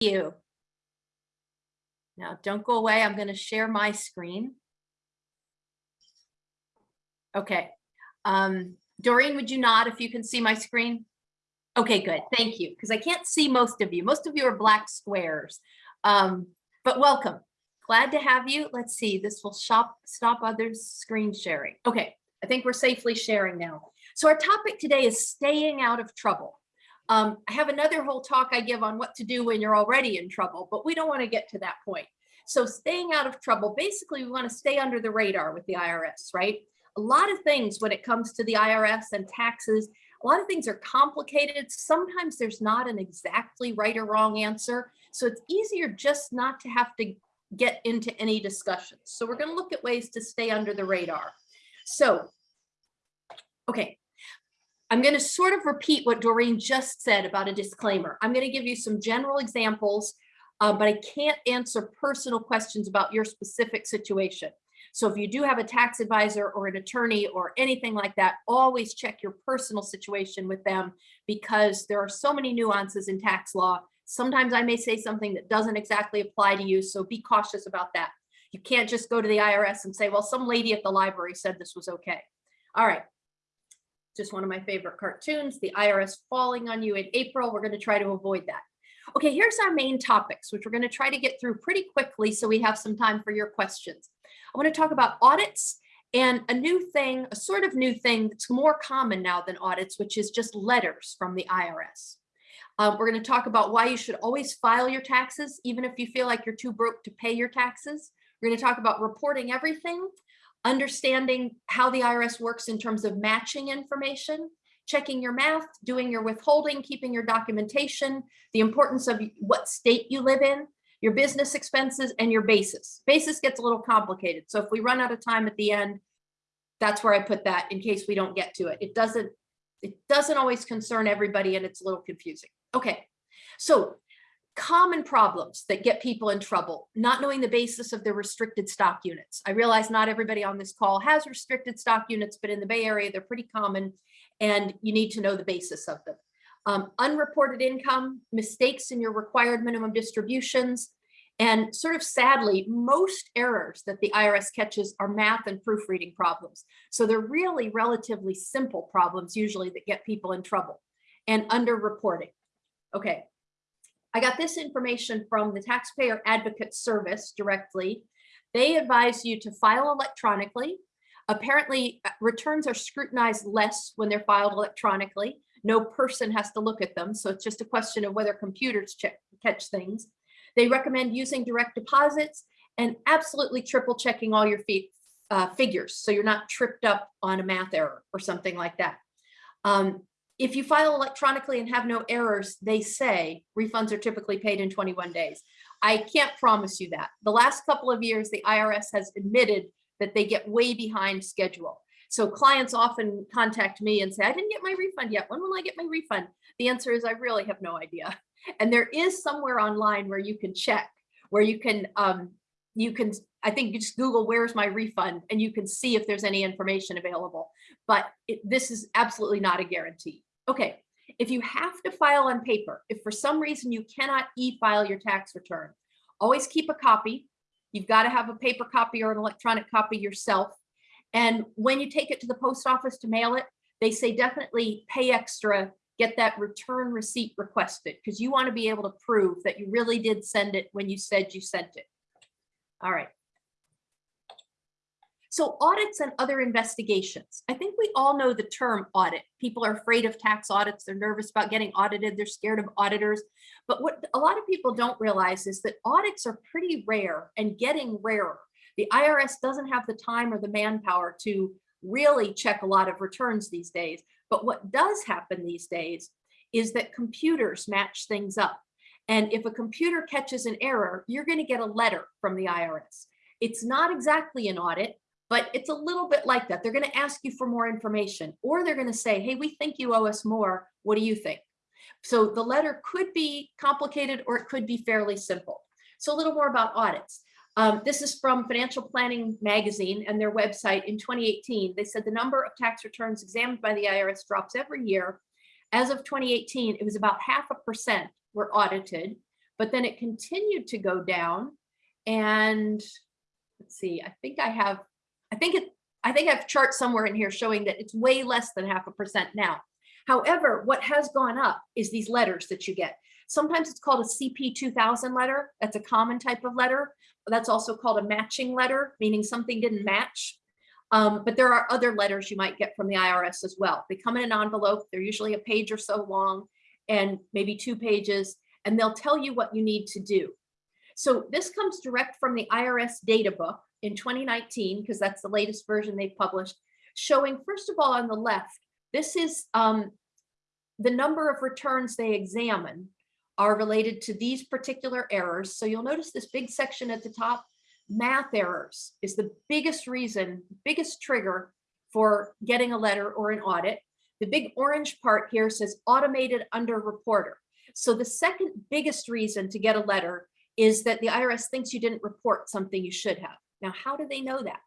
you. Now, don't go away. I'm going to share my screen. Okay. Um, Doreen, would you nod if you can see my screen? Okay, good. Thank you. Because I can't see most of you. Most of you are black squares. Um, but welcome. Glad to have you. Let's see. This will shop, stop others screen sharing. Okay. I think we're safely sharing now. So our topic today is staying out of trouble. Um, I have another whole talk I give on what to do when you're already in trouble, but we don't want to get to that point. So staying out of trouble, basically we want to stay under the radar with the IRS, right? A lot of things when it comes to the IRS and taxes, a lot of things are complicated. Sometimes there's not an exactly right or wrong answer. So it's easier just not to have to get into any discussions. So we're going to look at ways to stay under the radar. So, okay, I'm going to sort of repeat what Doreen just said about a disclaimer. I'm going to give you some general examples, uh, but I can't answer personal questions about your specific situation. So if you do have a tax advisor or an attorney or anything like that, always check your personal situation with them because there are so many nuances in tax law. Sometimes I may say something that doesn't exactly apply to you, so be cautious about that. You can't just go to the IRS and say, well, some lady at the library said this was okay. All right, just one of my favorite cartoons, the IRS falling on you in April. We're going to try to avoid that. Okay, here's our main topics, which we're going to try to get through pretty quickly so we have some time for your questions. I want to talk about audits and a new thing, a sort of new thing that's more common now than audits, which is just letters from the IRS. Um, we're going to talk about why you should always file your taxes, even if you feel like you're too broke to pay your taxes. We're going to talk about reporting everything understanding how the IRS works in terms of matching information, checking your math, doing your withholding, keeping your documentation, the importance of what state you live in, your business expenses, and your basis. Basis gets a little complicated. So if we run out of time at the end, that's where I put that in case we don't get to it. It doesn't, it doesn't always concern everybody and it's a little confusing. Okay, so common problems that get people in trouble, not knowing the basis of their restricted stock units. I realize not everybody on this call has restricted stock units, but in the Bay Area, they're pretty common and you need to know the basis of them. Um, unreported income, mistakes in your required minimum distributions, and sort of sadly, most errors that the IRS catches are math and proofreading problems. So they're really relatively simple problems usually that get people in trouble and underreporting. Okay, I got this information from the Taxpayer Advocate Service directly. They advise you to file electronically. Apparently, uh, returns are scrutinized less when they're filed electronically. No person has to look at them, so it's just a question of whether computers check, catch things. They recommend using direct deposits and absolutely triple checking all your fee, uh, figures so you're not tripped up on a math error or something like that. Um, if you file electronically and have no errors, they say refunds are typically paid in 21 days. I can't promise you that. The last couple of years, the IRS has admitted that they get way behind schedule. So clients often contact me and say, I didn't get my refund yet. When will I get my refund? The answer is I really have no idea. And there is somewhere online where you can check, where you can, um, you can, I think you just Google, where's my refund? And you can see if there's any information available. But it, this is absolutely not a guarantee. Okay, if you have to file on paper, if for some reason you cannot e-file your tax return, always keep a copy. You've got to have a paper copy or an electronic copy yourself. And when you take it to the post office to mail it, they say definitely pay extra, get that return receipt requested because you want to be able to prove that you really did send it when you said you sent it. All right. So audits and other investigations. I think we all know the term audit. People are afraid of tax audits. They're nervous about getting audited. They're scared of auditors. But what a lot of people don't realize is that audits are pretty rare and getting rarer. The IRS doesn't have the time or the manpower to really check a lot of returns these days. But what does happen these days is that computers match things up. And if a computer catches an error, you're going to get a letter from the IRS. It's not exactly an audit, but it's a little bit like that. They're going to ask you for more information or they're going to say, hey, we think you owe us more. What do you think? So the letter could be complicated or it could be fairly simple. So a little more about audits. Um, this is from Financial Planning Magazine and their website in 2018. They said the number of tax returns examined by the IRS drops every year. As of 2018, it was about half a percent were audited, but then it continued to go down. And let's see, I think I have, I think it, I think I have charts somewhere in here showing that it's way less than half a percent now. However, what has gone up is these letters that you get. Sometimes it's called a CP 2000 letter. That's a common type of letter. That's also called a matching letter, meaning something didn't match. Um, but there are other letters you might get from the IRS as well. They come in an envelope. They're usually a page or so long and maybe two pages, and they'll tell you what you need to do. So this comes direct from the IRS data book in 2019, because that's the latest version they've published, showing first of all on the left, this is um, the number of returns they examine are related to these particular errors. So you'll notice this big section at the top, math errors is the biggest reason, biggest trigger for getting a letter or an audit. The big orange part here says automated under reporter. So the second biggest reason to get a letter is that the IRS thinks you didn't report something you should have. Now, how do they know that?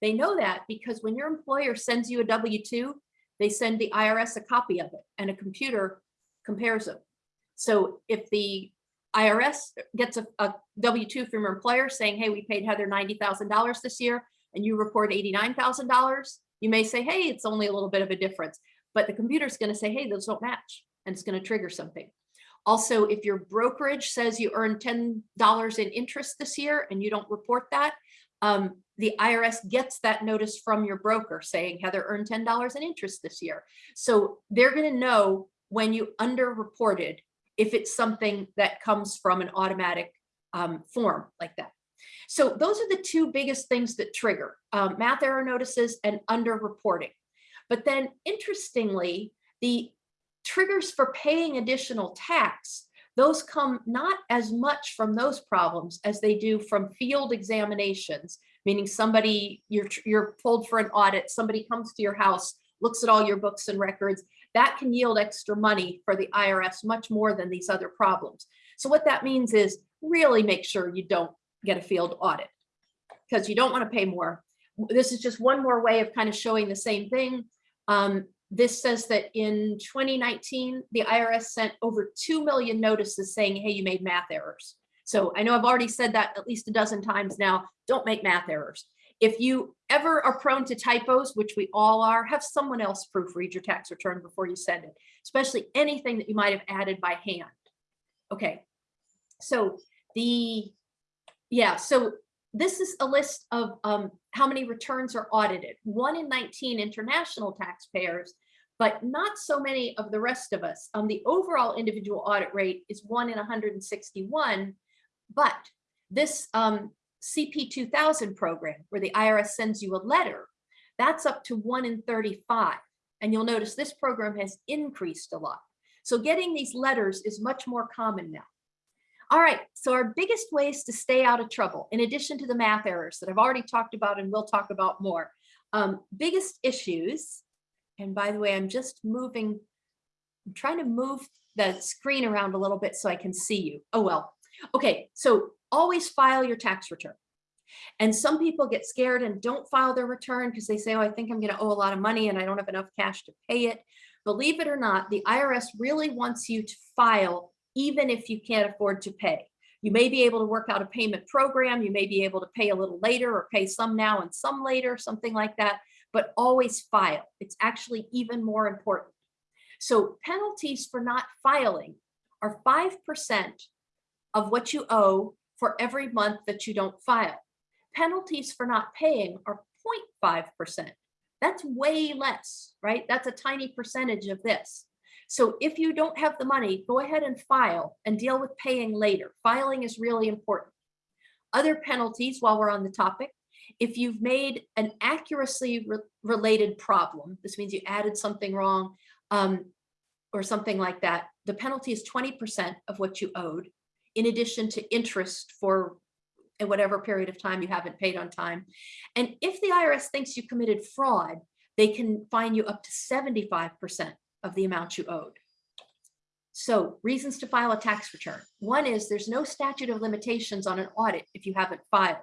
They know that because when your employer sends you a W-2, they send the IRS a copy of it and a computer compares them. So if the IRS gets a, a W-2 from your employer saying, hey, we paid Heather $90,000 this year and you report $89,000, you may say, hey, it's only a little bit of a difference. But the computer's going to say, hey, those don't match and it's going to trigger something. Also, if your brokerage says you earned $10 in interest this year and you don't report that, um, the IRS gets that notice from your broker saying Heather earned $10 in interest this year. So they're going to know when you underreported if it's something that comes from an automatic um, form like that. So those are the two biggest things that trigger um, math error notices and underreporting. But then interestingly, the triggers for paying additional tax, those come not as much from those problems as they do from field examinations, meaning somebody, you're, you're pulled for an audit, somebody comes to your house, looks at all your books and records, that can yield extra money for the IRS much more than these other problems. So what that means is really make sure you don't get a field audit because you don't want to pay more. This is just one more way of kind of showing the same thing. Um, this says that in 2019, the IRS sent over 2 million notices saying, hey, you made math errors. So I know I've already said that at least a dozen times now, don't make math errors. If you ever are prone to typos, which we all are, have someone else proofread your tax return before you send it, especially anything that you might have added by hand. Okay, so the, yeah, so this is a list of um, how many returns are audited. One in 19 international taxpayers, but not so many of the rest of us. Um, the overall individual audit rate is one in 161, but this um, CP 2000 program where the IRS sends you a letter, that's up to one in 35. And you'll notice this program has increased a lot. So getting these letters is much more common now. All right, so our biggest ways to stay out of trouble, in addition to the math errors that I've already talked about and we'll talk about more, um, biggest issues, and by the way, I'm just moving, I'm trying to move the screen around a little bit so I can see you. Oh, well. Okay, so always file your tax return. And some people get scared and don't file their return because they say, oh, I think I'm going to owe a lot of money and I don't have enough cash to pay it. Believe it or not, the IRS really wants you to file even if you can't afford to pay. You may be able to work out a payment program. You may be able to pay a little later or pay some now and some later, something like that, but always file. It's actually even more important. So penalties for not filing are 5% of what you owe for every month that you don't file. Penalties for not paying are 0.5%. That's way less, right? That's a tiny percentage of this. So if you don't have the money, go ahead and file and deal with paying later. Filing is really important. Other penalties while we're on the topic, if you've made an accuracy re related problem, this means you added something wrong um, or something like that, the penalty is 20% of what you owed in addition to interest for whatever period of time you haven't paid on time. And if the IRS thinks you committed fraud, they can fine you up to 75% of the amount you owed. So reasons to file a tax return. One is there's no statute of limitations on an audit if you haven't filed.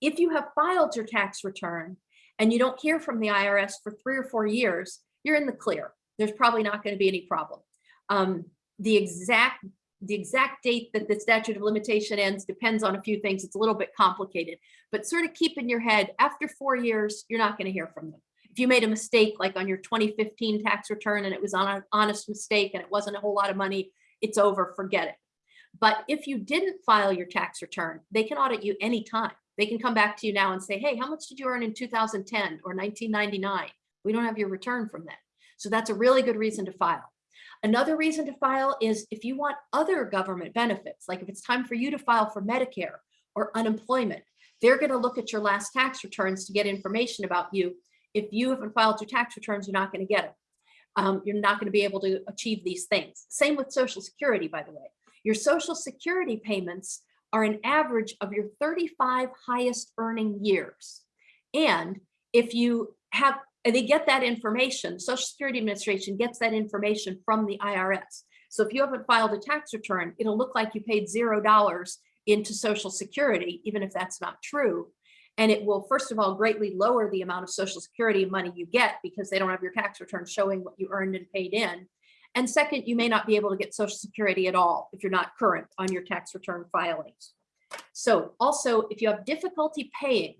If you have filed your tax return and you don't hear from the IRS for three or four years, you're in the clear. There's probably not going to be any problem. Um, the exact the exact date that the statute of limitation ends depends on a few things. It's a little bit complicated, but sort of keep in your head, after four years, you're not going to hear from them. If you made a mistake, like on your 2015 tax return and it was on an honest mistake and it wasn't a whole lot of money, it's over, forget it. But if you didn't file your tax return, they can audit you anytime. They can come back to you now and say, hey, how much did you earn in 2010 or 1999? We don't have your return from that. So that's a really good reason to file. Another reason to file is if you want other government benefits, like if it's time for you to file for Medicare or unemployment, they're going to look at your last tax returns to get information about you. If you haven't filed your tax returns, you're not going to get them. Um, you're not going to be able to achieve these things. Same with Social Security, by the way. Your Social Security payments are an average of your 35 highest earning years. And if you have they get that information, Social Security Administration gets that information from the IRS. So if you haven't filed a tax return, it'll look like you paid zero dollars into Social Security, even if that's not true. And it will, first of all, greatly lower the amount of Social Security money you get because they don't have your tax return showing what you earned and paid in. And second, you may not be able to get Social Security at all if you're not current on your tax return filings. So also, if you have difficulty paying,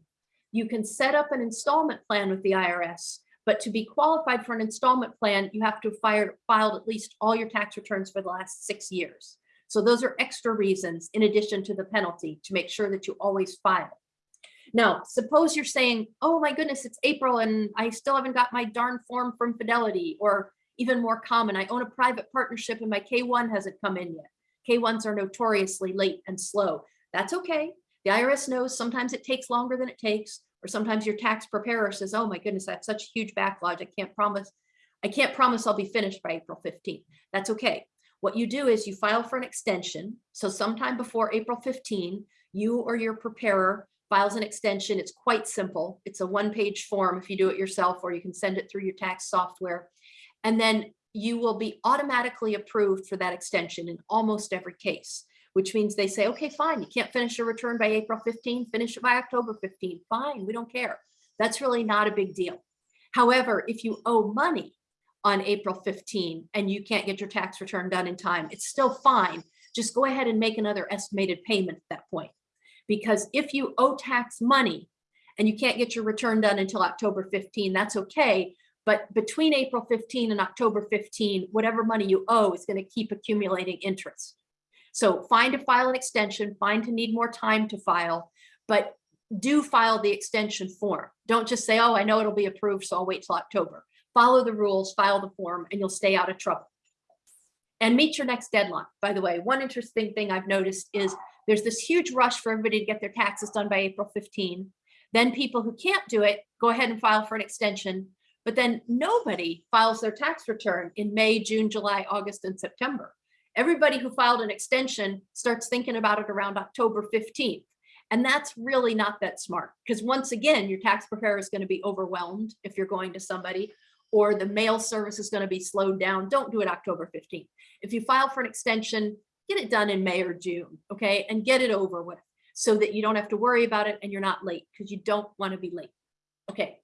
you can set up an installment plan with the IRS, but to be qualified for an installment plan, you have to have filed, filed at least all your tax returns for the last six years. So those are extra reasons in addition to the penalty to make sure that you always file. Now, suppose you're saying, oh my goodness, it's April and I still haven't got my darn form from Fidelity or even more common, I own a private partnership and my K1 hasn't come in yet. K1s are notoriously late and slow. That's okay. The IRS knows sometimes it takes longer than it takes, or sometimes your tax preparer says, oh my goodness, I have such a huge backlog. I can't promise, I can't promise I'll be finished by April 15th. That's okay. What you do is you file for an extension. So sometime before April 15, you or your preparer files an extension. It's quite simple. It's a one page form if you do it yourself, or you can send it through your tax software. And then you will be automatically approved for that extension in almost every case which means they say, okay, fine, you can't finish your return by April 15, finish it by October 15, fine, we don't care. That's really not a big deal. However, if you owe money on April 15 and you can't get your tax return done in time, it's still fine. Just go ahead and make another estimated payment at that point. Because if you owe tax money and you can't get your return done until October 15, that's okay. But between April 15 and October 15, whatever money you owe is going to keep accumulating interest. So find to file an extension, find to need more time to file, but do file the extension form. Don't just say, oh, I know it'll be approved, so I'll wait till October. Follow the rules, file the form, and you'll stay out of trouble. And meet your next deadline. By the way, one interesting thing I've noticed is there's this huge rush for everybody to get their taxes done by April 15. Then people who can't do it, go ahead and file for an extension. But then nobody files their tax return in May, June, July, August, and September everybody who filed an extension starts thinking about it around October 15th. And that's really not that smart because once again, your tax preparer is going to be overwhelmed if you're going to somebody or the mail service is going to be slowed down. Don't do it October 15th. If you file for an extension, get it done in May or June, okay? And get it over with so that you don't have to worry about it and you're not late because you don't want to be late. Okay,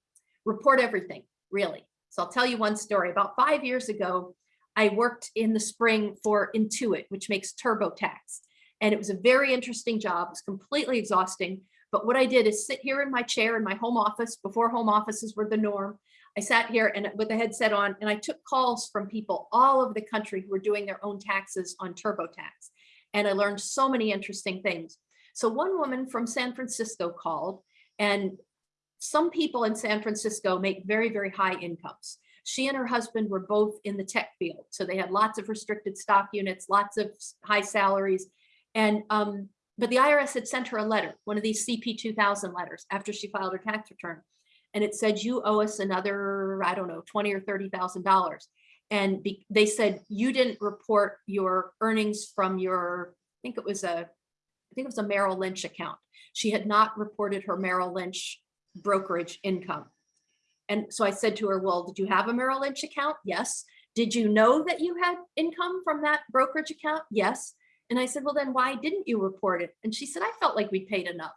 report everything, really. So I'll tell you one story. About five years ago, I worked in the spring for Intuit, which makes TurboTax. And it was a very interesting job. It was completely exhausting. But what I did is sit here in my chair in my home office before home offices were the norm. I sat here and with a headset on and I took calls from people all over the country who were doing their own taxes on TurboTax. And I learned so many interesting things. So one woman from San Francisco called and some people in San Francisco make very, very high incomes. She and her husband were both in the tech field. So they had lots of restricted stock units, lots of high salaries. And, um, but the IRS had sent her a letter, one of these CP 2000 letters after she filed her tax return. And it said, you owe us another, I don't know, 20 or $30,000. And be, they said, you didn't report your earnings from your, I think it was a, I think it was a Merrill Lynch account. She had not reported her Merrill Lynch brokerage income. And so I said to her, well, did you have a Merrill Lynch account? Yes. Did you know that you had income from that brokerage account? Yes. And I said, well, then why didn't you report it? And she said, I felt like we paid enough.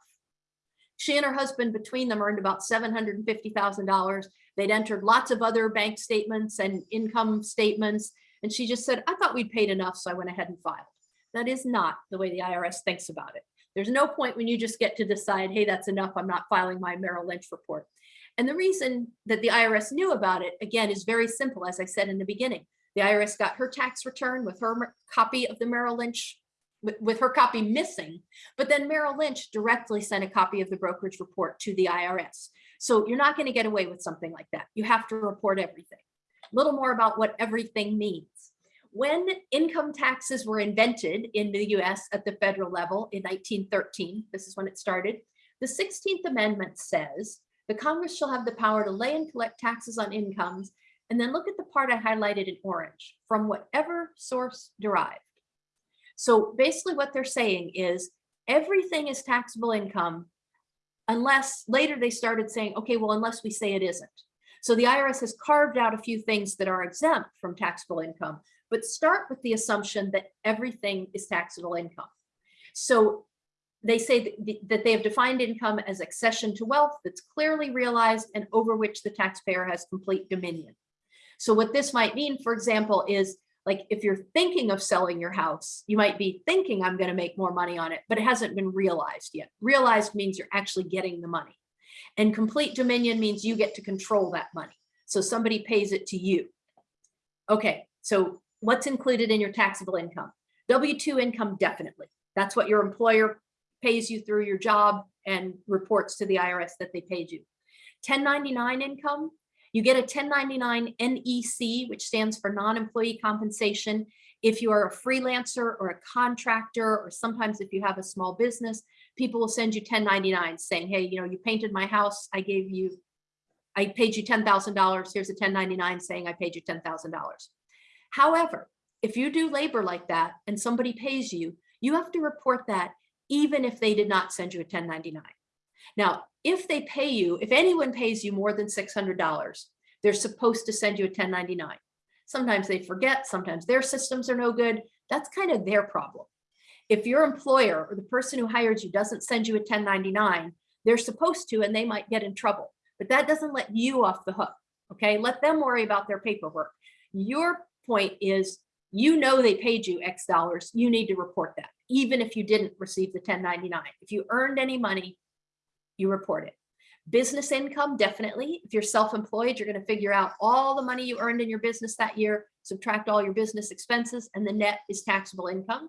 She and her husband between them earned about $750,000. They'd entered lots of other bank statements and income statements. And she just said, I thought we'd paid enough. So I went ahead and filed. That is not the way the IRS thinks about it. There's no point when you just get to decide, hey, that's enough, I'm not filing my Merrill Lynch report. And the reason that the IRS knew about it, again, is very simple, as I said in the beginning. The IRS got her tax return with her copy of the Merrill Lynch, with, her copy missing, but then Merrill Lynch directly sent a copy of the brokerage report to the IRS. So you're not going to get away with something like that. You have to report everything. A little more about what everything means. When income taxes were invented in the US at the federal level in 1913, this is when it started, the 16th Amendment says the Congress shall have the power to lay and collect taxes on incomes. And then look at the part I highlighted in orange from whatever source derived. So basically what they're saying is everything is taxable income unless later they started saying, okay, well, unless we say it isn't. So the IRS has carved out a few things that are exempt from taxable income, but start with the assumption that everything is taxable income. So they say that, they have defined income as accession to wealth that's clearly realized and over which the taxpayer has complete dominion. So what this might mean, for example, is like if you're thinking of selling your house, you might be thinking I'm going to make more money on it, but it hasn't been realized yet. Realized means you're actually getting the money. And complete dominion means you get to control that money. So somebody pays it to you. Okay, so what's included in your taxable income? W-2 income, definitely. That's what your employer pays you through your job and reports to the IRS that they paid you. 1099 income, you get a 1099 NEC, which stands for non-employee compensation. If you are a freelancer or a contractor, or sometimes if you have a small business, people will send you 1099 saying, hey, you know, you painted my house, I gave you, I paid you $10,000, here's a 1099 saying I paid you $10,000. However, if you do labor like that and somebody pays you, you have to report that even if they did not send you a 1099. Now, if they pay you, if anyone pays you more than $600, they're supposed to send you a 1099. Sometimes they forget, sometimes their systems are no good. That's kind of their problem. If your employer or the person who hired you doesn't send you a 1099, they're supposed to and they might get in trouble. But that doesn't let you off the hook, okay? Let them worry about their paperwork. Your point is you know they paid you X dollars, you need to report that, even if you didn't receive the 1099. If you earned any money, you report it. Business income, definitely. If you're self-employed, you're going to figure out all the money you earned in your business that year, subtract all your business expenses, and the net is taxable income.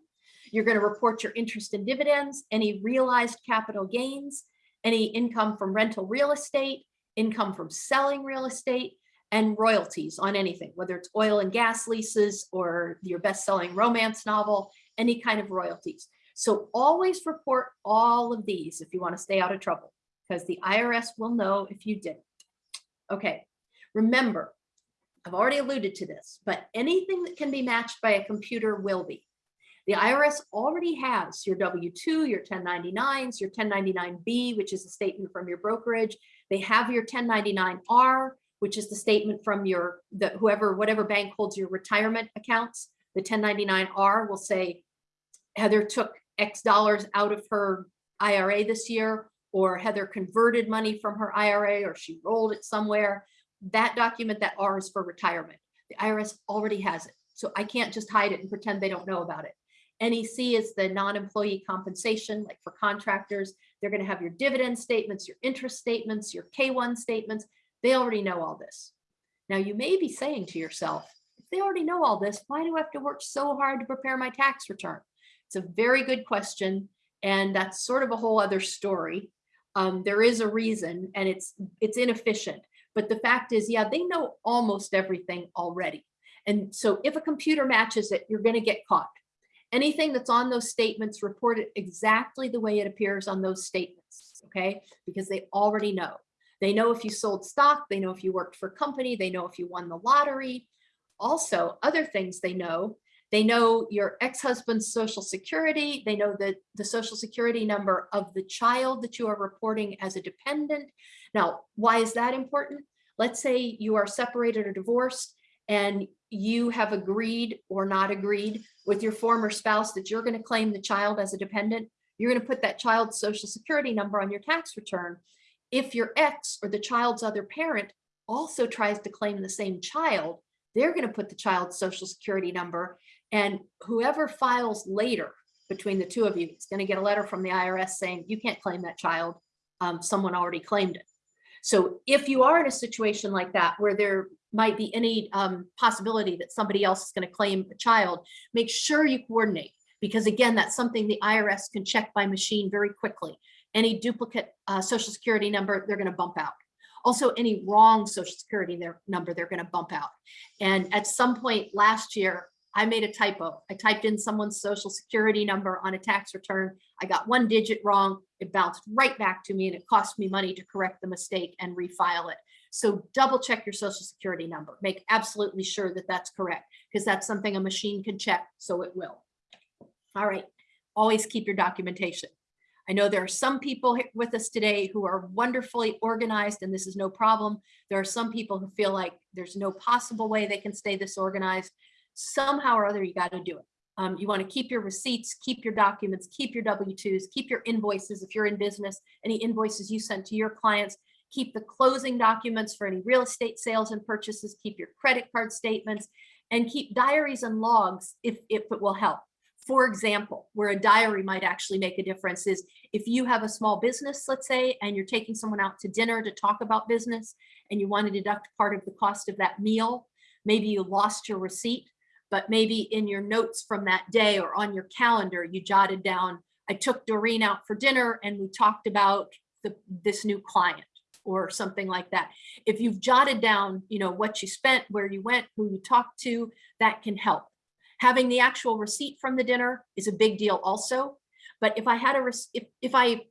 You're going to report your interest in dividends, any realized capital gains, any income from rental real estate, income from selling real estate, and royalties on anything, whether it's oil and gas leases or your best-selling romance novel, any kind of royalties. So always report all of these if you want to stay out of trouble because the IRS will know if you didn't. Okay, remember, I've already alluded to this, but anything that can be matched by a computer will be. The IRS already has your W-2, your 1099s, your 1099-B, which is a statement from your brokerage. They have your 1099-R, which is the statement from your, the, whoever, whatever bank holds your retirement accounts. The 1099-R will say, Heather took X dollars out of her IRA this year, or Heather converted money from her IRA, or she rolled it somewhere. That document, that R is for retirement. The IRS already has it. So I can't just hide it and pretend they don't know about it. NEC is the non-employee compensation, like for contractors. They're going to have your dividend statements, your interest statements, your K1 statements. They already know all this. Now you may be saying to yourself, if they already know all this, why do I have to work so hard to prepare my tax return? It's a very good question. And that's sort of a whole other story. Um, there is a reason and it's it's inefficient. But the fact is, yeah, they know almost everything already. And so if a computer matches it, you're going to get caught. Anything that's on those statements, report it exactly the way it appears on those statements, okay? Because they already know. They know if you sold stock, they know if you worked for company, they know if you won the lottery. Also, other things they know they know your ex-husband's social security. They know the, the social security number of the child that you are reporting as a dependent. Now, why is that important? Let's say you are separated or divorced and you have agreed or not agreed with your former spouse that you're going to claim the child as a dependent. You're going to put that child's social security number on your tax return. If your ex or the child's other parent also tries to claim the same child, they're going to put the child's social security number And whoever files later between the two of you is going to get a letter from the IRS saying you can't claim that child. Um, someone already claimed it. So if you are in a situation like that where there might be any um, possibility that somebody else is going to claim a child, make sure you coordinate because again, that's something the IRS can check by machine very quickly. Any duplicate uh, social security number, they're going to bump out. Also, any wrong social security number, they're going to bump out. And at some point last year, I made a typo. I typed in someone's social security number on a tax return. I got one digit wrong. It bounced right back to me and it cost me money to correct the mistake and refile it. So double check your social security number. Make absolutely sure that that's correct because that's something a machine can check. So it will. All right. Always keep your documentation. I know there are some people with us today who are wonderfully organized and this is no problem. There are some people who feel like there's no possible way they can stay this organized somehow or other, you got to do it. Um, you want to keep your receipts, keep your documents, keep your W-2s, keep your invoices if you're in business, any invoices you sent to your clients, keep the closing documents for any real estate sales and purchases, keep your credit card statements, and keep diaries and logs if, if it will help. For example, where a diary might actually make a difference is if you have a small business, let's say, and you're taking someone out to dinner to talk about business and you want to deduct part of the cost of that meal, maybe you lost your receipt, but maybe in your notes from that day or on your calendar, you jotted down, I took Doreen out for dinner and we talked about the, this new client or something like that. If you've jotted down, you know, what you spent, where you went, who you talked to, that can help. Having the actual receipt from the dinner is a big deal also. But if I had a, if, if I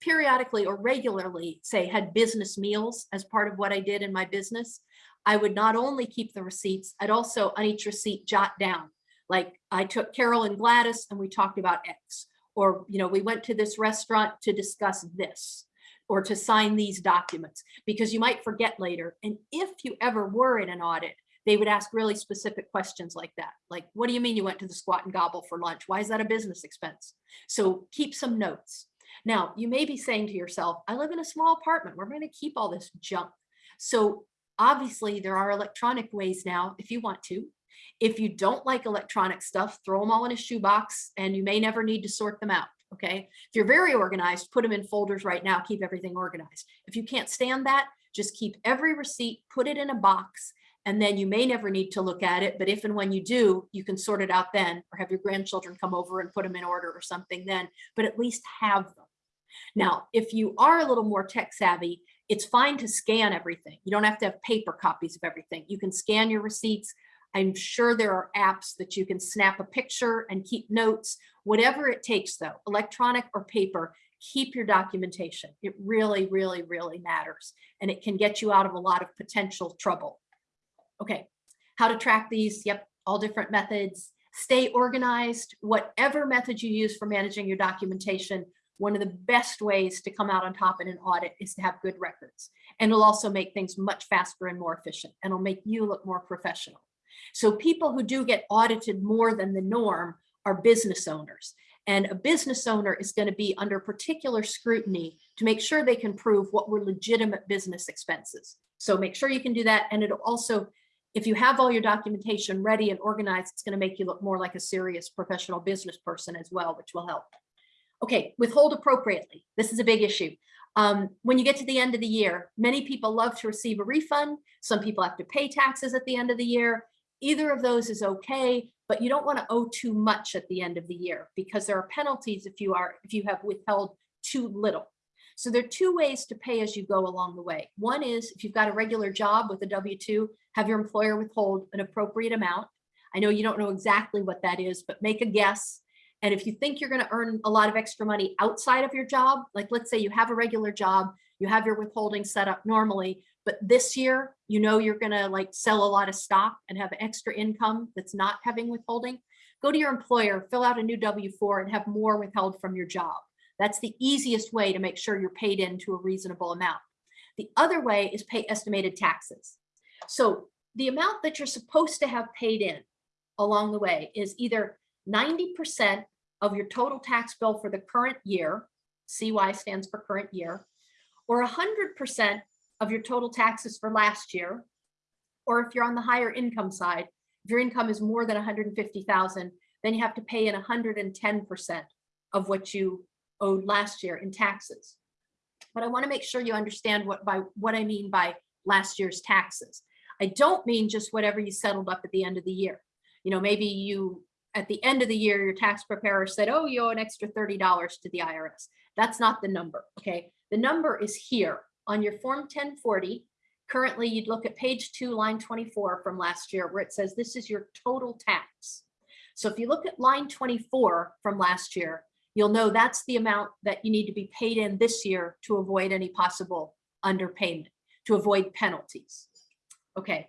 periodically or regularly say had business meals as part of what I did in my business, I would not only keep the receipts, I'd also on each receipt jot down, like I took Carol and Gladys and we talked about X, or, you know, we went to this restaurant to discuss this or to sign these documents because you might forget later. And if you ever were in an audit, they would ask really specific questions like that. Like, what do you mean you went to the squat and gobble for lunch? Why is that a business expense? So keep some notes. Now, you may be saying to yourself, I live in a small apartment. We're going to keep all this junk. So Obviously, there are electronic ways now if you want to. If you don't like electronic stuff, throw them all in a shoebox and you may never need to sort them out. Okay. If you're very organized, put them in folders right now, keep everything organized. If you can't stand that, just keep every receipt, put it in a box, and then you may never need to look at it. But if and when you do, you can sort it out then or have your grandchildren come over and put them in order or something then, but at least have them. Now, if you are a little more tech savvy, it's fine to scan everything. You don't have to have paper copies of everything. You can scan your receipts. I'm sure there are apps that you can snap a picture and keep notes, whatever it takes though, electronic or paper, keep your documentation. It really, really, really matters. And it can get you out of a lot of potential trouble. Okay, how to track these? Yep, all different methods. Stay organized, whatever method you use for managing your documentation, one of the best ways to come out on top in an audit is to have good records. And it'll also make things much faster and more efficient and it'll make you look more professional. So people who do get audited more than the norm are business owners. And a business owner is going to be under particular scrutiny to make sure they can prove what were legitimate business expenses. So make sure you can do that. And it'll also, if you have all your documentation ready and organized, it's going to make you look more like a serious professional business person as well, which will help. Okay, withhold appropriately. This is a big issue. Um, when you get to the end of the year, many people love to receive a refund. Some people have to pay taxes at the end of the year. Either of those is okay, but you don't want to owe too much at the end of the year because there are penalties if you are if you have withheld too little. So there are two ways to pay as you go along the way. One is if you've got a regular job with a W-2, have your employer withhold an appropriate amount. I know you don't know exactly what that is, but make a guess and if you think you're going to earn a lot of extra money outside of your job, like let's say you have a regular job, you have your withholding set up normally, but this year, you know, you're going to like sell a lot of stock and have extra income that's not having withholding, go to your employer, fill out a new W-4 and have more withheld from your job. That's the easiest way to make sure you're paid into a reasonable amount. The other way is pay estimated taxes. So the amount that you're supposed to have paid in along the way is either 90% of your total tax bill for the current year, CY stands for current year, or 100% of your total taxes for last year, or if you're on the higher income side, If your income is more than 150,000, then you have to pay in 110% of what you owed last year in taxes. But I want to make sure you understand what by what I mean by last year's taxes. I don't mean just whatever you settled up at the end of the year. You know, maybe you at the end of the year, your tax preparer said, oh, you owe an extra $30 to the IRS. That's not the number, okay? The number is here on your Form 1040. Currently, you'd look at page two, line 24 from last year, where it says this is your total tax. So if you look at line 24 from last year, you'll know that's the amount that you need to be paid in this year to avoid any possible underpayment, to avoid penalties. Okay,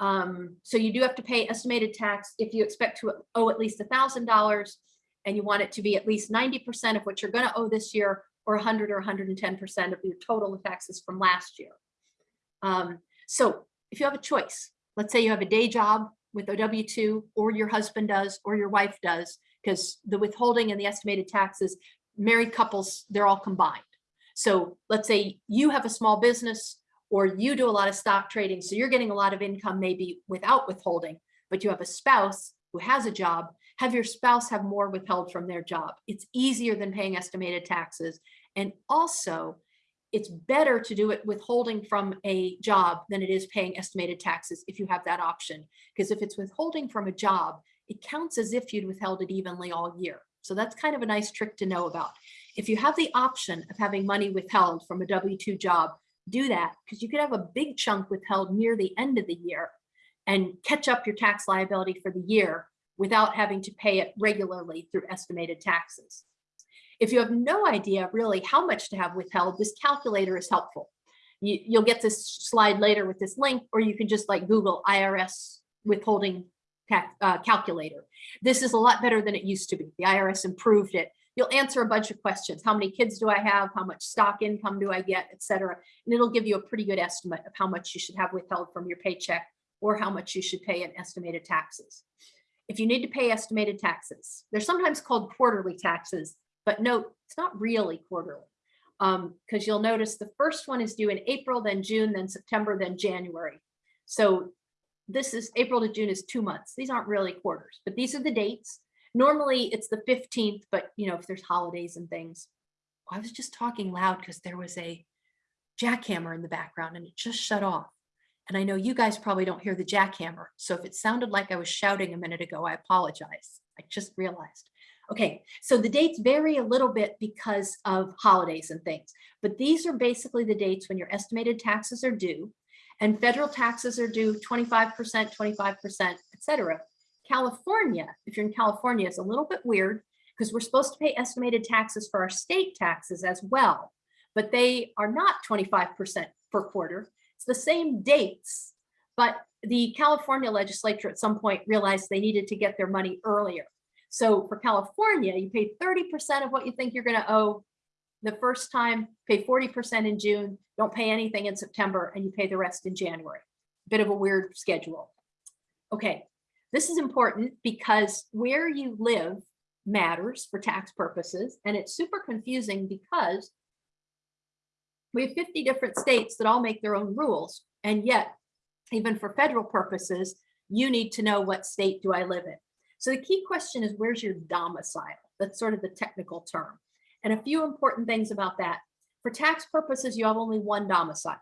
um, so you do have to pay estimated tax if you expect to owe at least a thousand dollars and you want it to be at least 90% of what you're going to owe this year or 100 or 110% of your total taxes from last year. Um, so if you have a choice, let's say you have a day job with a W-2 or your husband does or your wife does, because the withholding and the estimated taxes, married couples, they're all combined. So let's say you have a small business or you do a lot of stock trading, so you're getting a lot of income maybe without withholding, but you have a spouse who has a job, have your spouse have more withheld from their job. It's easier than paying estimated taxes. And also, it's better to do it withholding from a job than it is paying estimated taxes if you have that option. Because if it's withholding from a job, it counts as if you'd withheld it evenly all year. So that's kind of a nice trick to know about. If you have the option of having money withheld from a W-2 job, do that because you could have a big chunk withheld near the end of the year and catch up your tax liability for the year without having to pay it regularly through estimated taxes. If you have no idea really how much to have withheld, this calculator is helpful. You, will get this slide later with this link, or you can just like Google IRS withholding uh, calculator. This is a lot better than it used to be. The IRS improved it you'll answer a bunch of questions. How many kids do I have? How much stock income do I get, et cetera. And it'll give you a pretty good estimate of how much you should have withheld from your paycheck or how much you should pay in estimated taxes. If you need to pay estimated taxes, they're sometimes called quarterly taxes, but note, it's not really quarterly because um, you'll notice the first one is due in April, then June, then September, then January. So this is April to June is two months. These aren't really quarters, but these are the dates. Normally it's the 15th, but you know, if there's holidays and things. I was just talking loud because there was a jackhammer in the background and it just shut off. And I know you guys probably don't hear the jackhammer. So if it sounded like I was shouting a minute ago, I apologize. I just realized. Okay, so the dates vary a little bit because of holidays and things, but these are basically the dates when your estimated taxes are due and federal taxes are due 25%, 25%, etc. California, if you're in California, is a little bit weird because we're supposed to pay estimated taxes for our state taxes as well, but they are not 25% per quarter. It's the same dates, but the California legislature at some point realized they needed to get their money earlier. So for California, you pay 30% of what you think you're going to owe the first time, pay 40% in June, don't pay anything in September, and you pay the rest in January. Bit of a weird schedule. Okay, this is important because where you live matters for tax purposes. And it's super confusing because we have 50 different states that all make their own rules. And yet, even for federal purposes, you need to know what state do I live in. So the key question is where's your domicile? That's sort of the technical term. And a few important things about that. For tax purposes, you have only one domicile.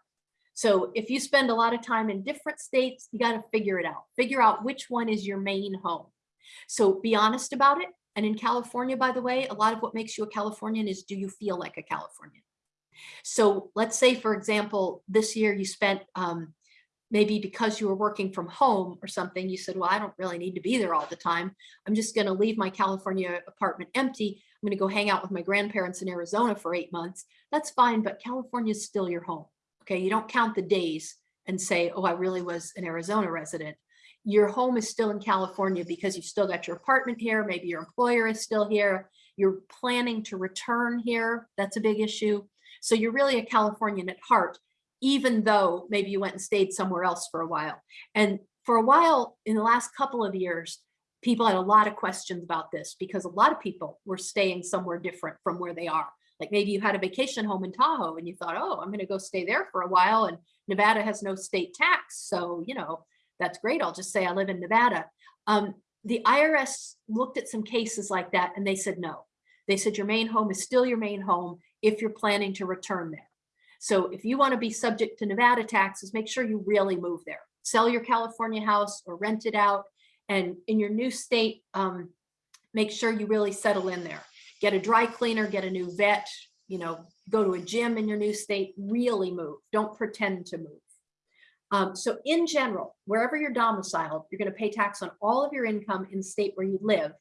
So if you spend a lot of time in different states, you got to figure it out. Figure out which one is your main home. So be honest about it. And in California, by the way, a lot of what makes you a Californian is do you feel like a Californian? So let's say, for example, this year you spent um, maybe because you were working from home or something, you said, well, I don't really need to be there all the time. I'm just going to leave my California apartment empty. I'm going to go hang out with my grandparents in Arizona for eight months. That's fine, but California is still your home. Okay, you don't count the days and say, oh, I really was an Arizona resident. Your home is still in California because you've still got your apartment here. Maybe your employer is still here. You're planning to return here. That's a big issue. So you're really a Californian at heart, even though maybe you went and stayed somewhere else for a while. And for a while in the last couple of years, people had a lot of questions about this because a lot of people were staying somewhere different from where they are. Like maybe you had a vacation home in Tahoe and you thought, oh, I'm going to go stay there for a while. And Nevada has no state tax. So, you know, That's great. I'll just say I live in Nevada. Um, the IRS looked at some cases like that and they said no. They said your main home is still your main home if you're planning to return there. So if you want to be subject to Nevada taxes, make sure you really move there. Sell your California house or rent it out. And in your new state, um, make sure you really settle in there. Get a dry cleaner, get a new vet, you know, go to a gym in your new state, really move. Don't pretend to move. Um, so in general, wherever you're domiciled, you're going to pay tax on all of your income in the state where you live.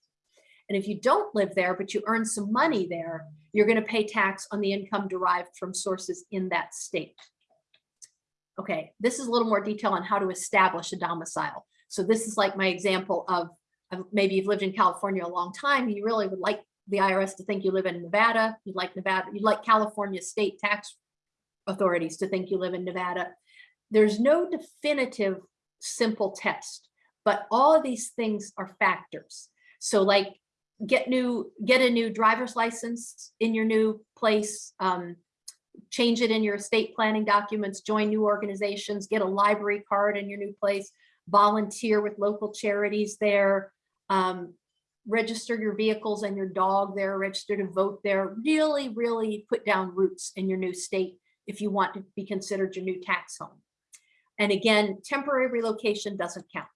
And if you don't live there, but you earn some money there, you're going to pay tax on the income derived from sources in that state. Okay, this is a little more detail on how to establish a domicile. So this is like my example of, of maybe you've lived in California a long time. You really would like the IRS to think you live in Nevada. You'd like Nevada, you'd like California state tax authorities to think you live in Nevada. There's no definitive simple test, but all of these things are factors. So like get new, get a new driver's license in your new place, um, change it in your estate planning documents, join new organizations, get a library card in your new place, volunteer with local charities there, um, register your vehicles and your dog there, register to vote there, really, really put down roots in your new state if you want to be considered your new tax home. And again, temporary relocation doesn't count.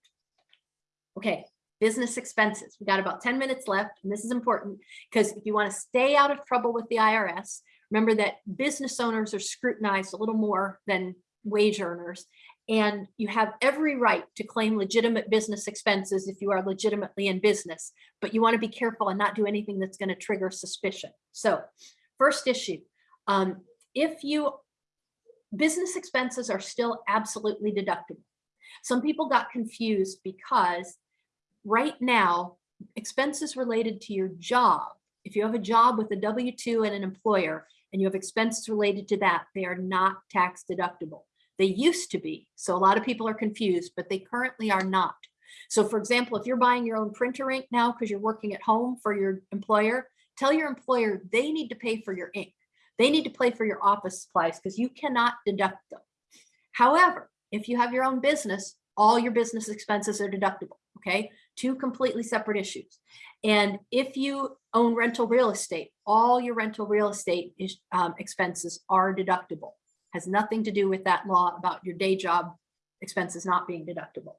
Okay, business expenses. We got about 10 minutes left, and this is important because if you want to stay out of trouble with the IRS, remember that business owners are scrutinized a little more than wage earners, and you have every right to claim legitimate business expenses if you are legitimately in business, but you want to be careful and not do anything that's going to trigger suspicion. So first issue, um, if you business expenses are still absolutely deductible. Some people got confused because right now, expenses related to your job, if you have a job with a W-2 and an employer, and you have expenses related to that, they are not tax deductible. They used to be, so a lot of people are confused, but they currently are not. So for example, if you're buying your own printer ink now because you're working at home for your employer, tell your employer they need to pay for your ink. They need to pay for your office supplies because you cannot deduct them. However, if you have your own business, all your business expenses are deductible, okay? Two completely separate issues. And if you own rental real estate, all your rental real estate is, um, expenses are deductible. Has nothing to do with that law about your day job expenses not being deductible.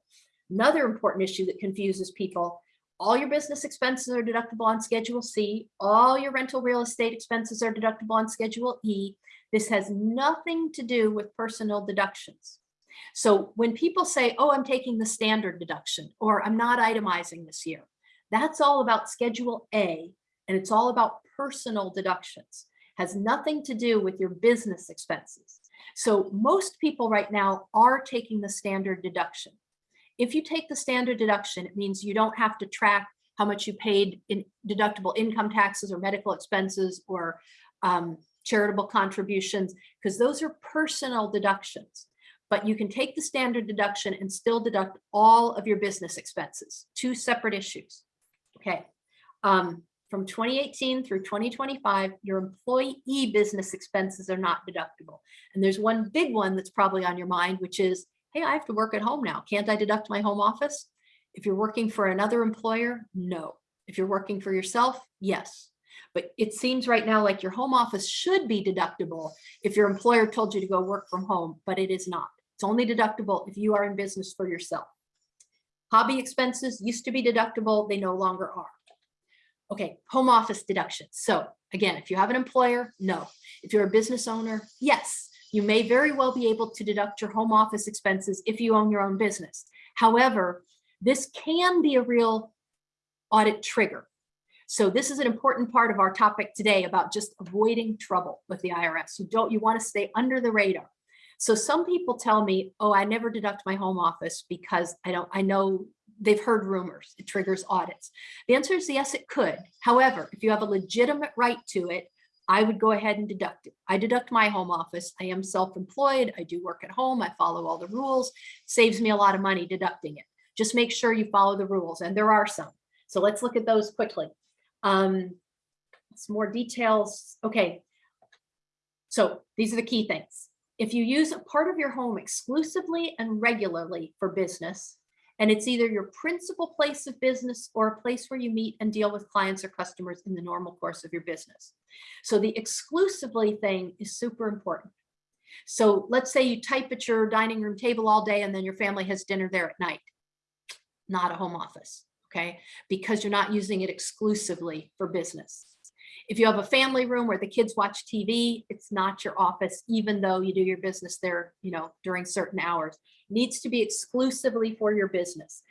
Another important issue that confuses people all your business expenses are deductible on Schedule C. All your rental real estate expenses are deductible on Schedule E. This has nothing to do with personal deductions. So when people say, oh, I'm taking the standard deduction or I'm not itemizing this year, that's all about Schedule A and it's all about personal deductions. Has nothing to do with your business expenses. So most people right now are taking the standard deduction. If you take the standard deduction, it means you don't have to track how much you paid in deductible income taxes or medical expenses or um, charitable contributions, because those are personal deductions. But you can take the standard deduction and still deduct all of your business expenses, two separate issues. Okay. Um, from 2018 through 2025, your employee business expenses are not deductible. And there's one big one that's probably on your mind, which is hey, I have to work at home now. Can't I deduct my home office? If you're working for another employer, no. If you're working for yourself, yes. But it seems right now like your home office should be deductible if your employer told you to go work from home, but it is not. It's only deductible if you are in business for yourself. Hobby expenses used to be deductible, they no longer are. Okay, home office deductions. So again, if you have an employer, no. If you're a business owner, yes. You may very well be able to deduct your home office expenses if you own your own business. However, this can be a real audit trigger. So this is an important part of our topic today about just avoiding trouble with the IRS. You don't, you want to stay under the radar. So some people tell me, oh, I never deduct my home office because I don't, I know they've heard rumors, it triggers audits. The answer is yes, it could. However, if you have a legitimate right to it, I would go ahead and deduct it. I deduct my home office. I am self-employed. I do work at home. I follow all the rules. Saves me a lot of money deducting it. Just make sure you follow the rules, and there are some. So let's look at those quickly. Um, some more details. Okay. So these are the key things. If you use a part of your home exclusively and regularly for business, and it's either your principal place of business or a place where you meet and deal with clients or customers in the normal course of your business. So the exclusively thing is super important. So let's say you type at your dining room table all day and then your family has dinner there at night. Not a home office, okay? Because you're not using it exclusively for business. If you have a family room where the kids watch TV, it's not your office, even though you do your business there, you know, during certain hours. It needs to be exclusively for your business.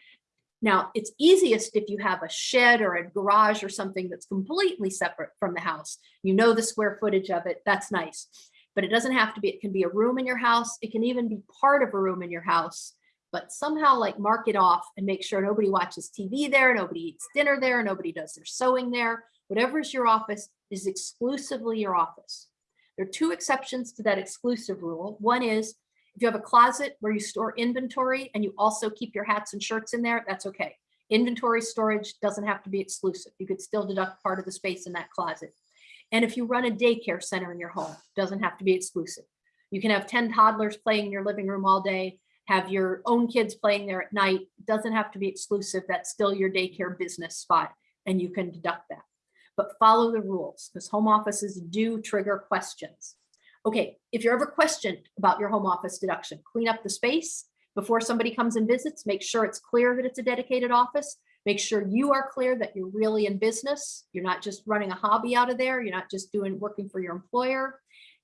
Now, it's easiest if you have a shed or a garage or something that's completely separate from the house. You know the square footage of it, that's nice. But it doesn't have to be, it can be a room in your house. It can even be part of a room in your house, but somehow like mark it off and make sure nobody watches TV there, nobody eats dinner there, nobody does their sewing there, whatever is your office is exclusively your office. There are two exceptions to that exclusive rule. One is if you have a closet where you store inventory and you also keep your hats and shirts in there, that's okay. Inventory storage doesn't have to be exclusive. You could still deduct part of the space in that closet. And if you run a daycare center in your home, doesn't have to be exclusive. You can have 10 toddlers playing in your living room all day, have your own kids playing there at night, doesn't have to be exclusive. That's still your daycare business spot and you can deduct that but follow the rules because home offices do trigger questions. Okay, if you're ever questioned about your home office deduction, clean up the space before somebody comes and visits, make sure it's clear that it's a dedicated office, make sure you are clear that you're really in business, you're not just running a hobby out of there, you're not just doing working for your employer,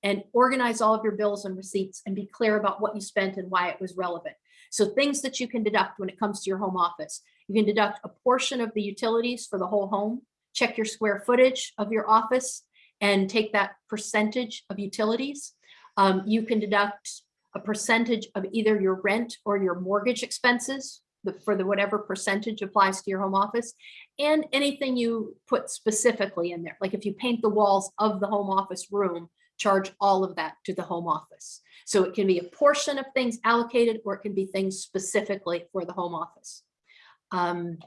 and organize all of your bills and receipts and be clear about what you spent and why it was relevant. So things that you can deduct when it comes to your home office. You can deduct a portion of the utilities for the whole home check your square footage of your office and take that percentage of utilities. Um, you can deduct a percentage of either your rent or your mortgage expenses for the whatever percentage applies to your home office and anything you put specifically in there. Like if you paint the walls of the home office room, charge all of that to the home office. So it can be a portion of things allocated or it can be things specifically for the home office. Um,